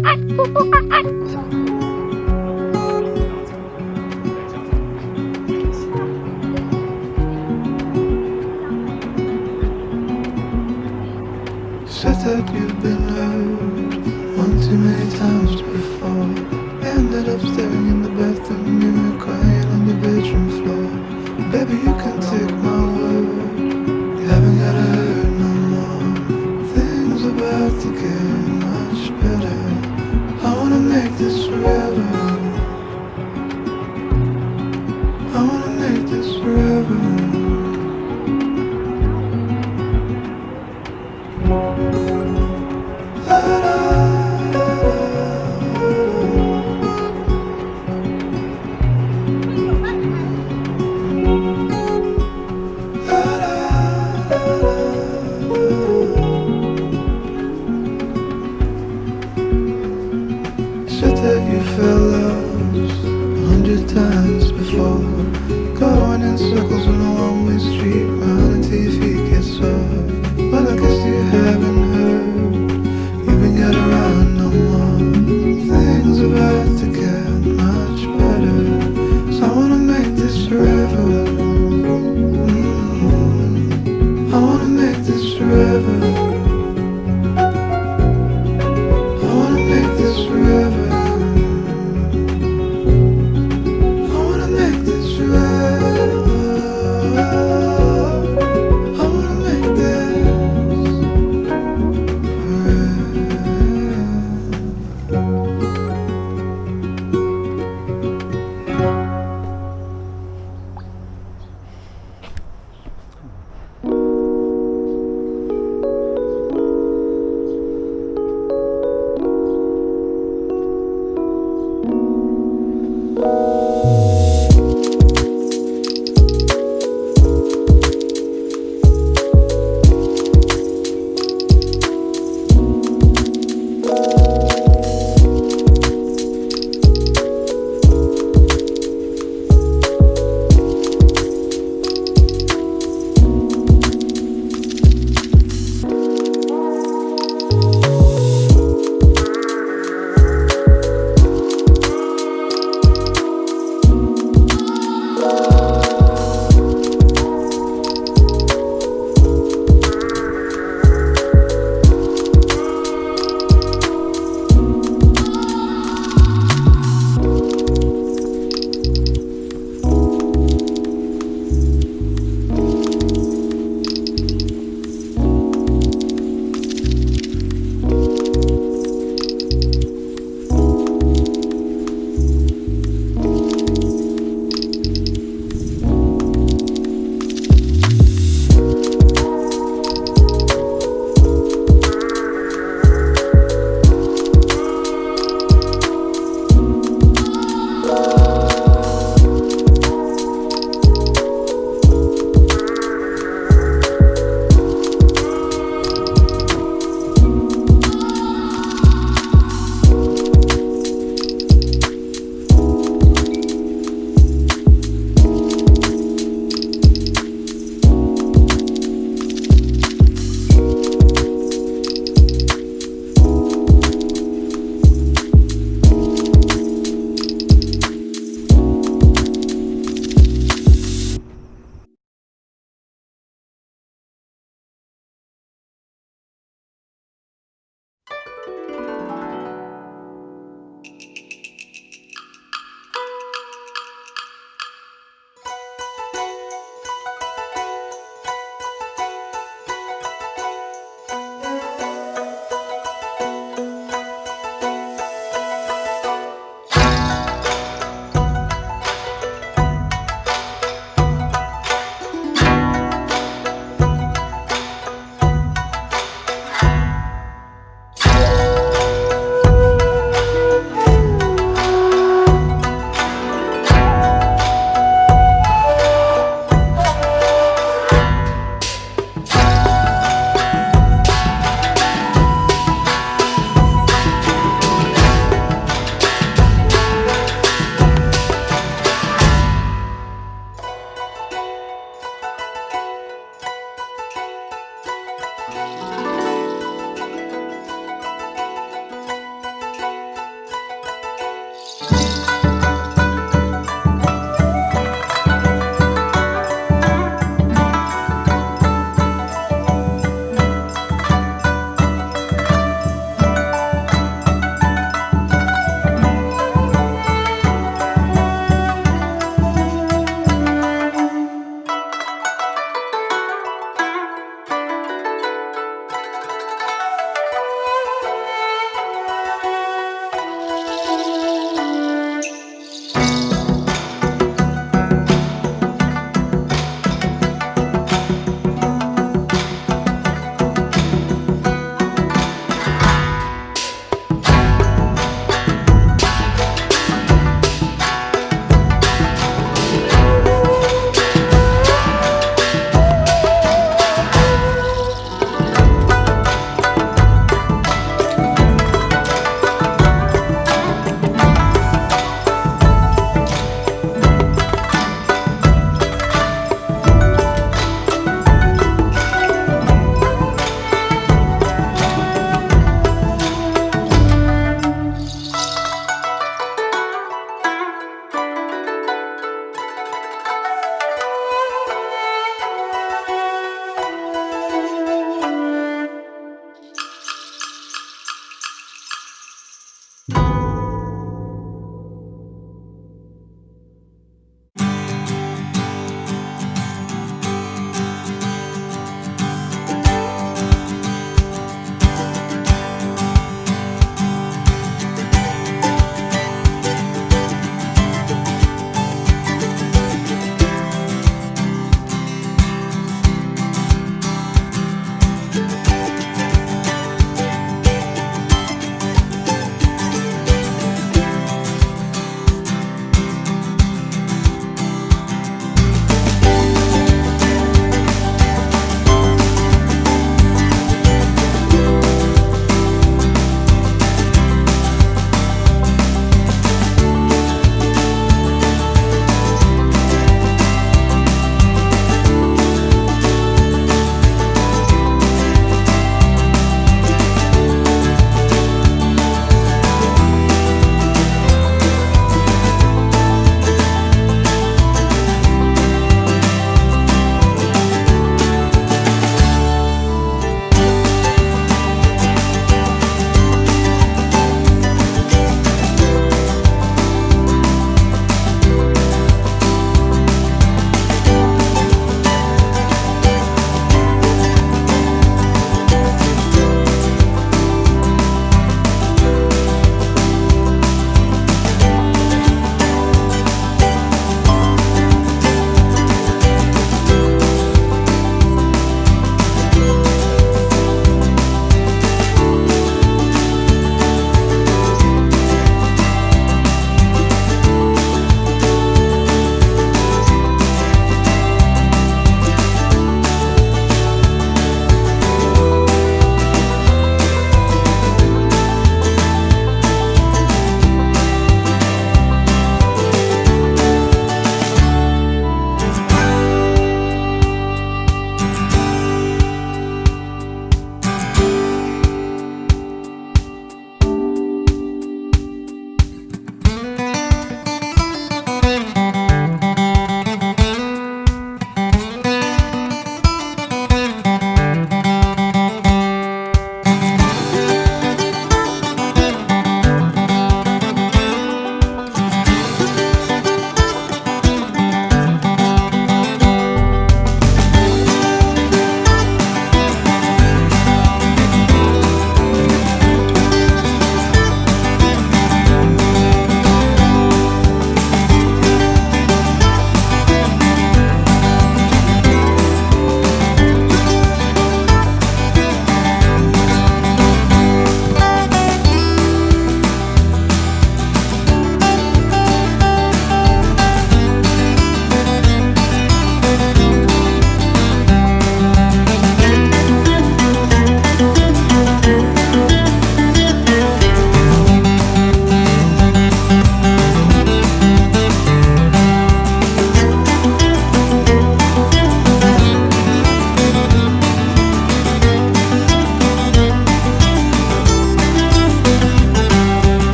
Said that you've been hurt one too many times before. Ended up staring in the bathroom mirror, crying on the bedroom floor. Baby, you can take my